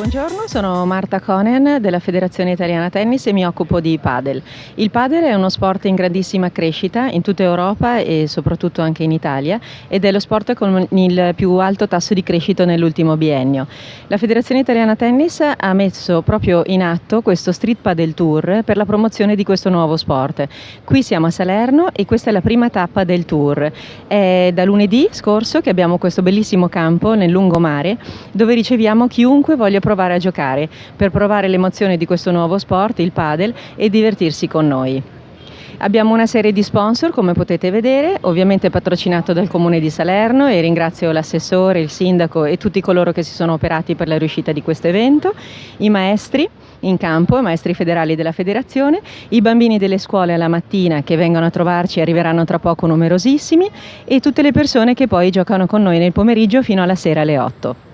Buongiorno, sono Marta Conen della Federazione Italiana Tennis e mi occupo di padel. Il padel è uno sport in grandissima crescita in tutta Europa e soprattutto anche in Italia ed è lo sport con il più alto tasso di crescita nell'ultimo biennio. La Federazione Italiana Tennis ha messo proprio in atto questo Street Padel Tour per la promozione di questo nuovo sport. Qui siamo a Salerno e questa è la prima tappa del tour. È da lunedì scorso che abbiamo questo bellissimo campo nel lungomare dove riceviamo chiunque voglia provare a giocare, per provare l'emozione di questo nuovo sport, il padel, e divertirsi con noi. Abbiamo una serie di sponsor come potete vedere, ovviamente patrocinato dal Comune di Salerno e ringrazio l'assessore, il sindaco e tutti coloro che si sono operati per la riuscita di questo evento, i maestri in campo, i maestri federali della federazione, i bambini delle scuole alla mattina che vengono a trovarci, arriveranno tra poco numerosissimi e tutte le persone che poi giocano con noi nel pomeriggio fino alla sera alle 8.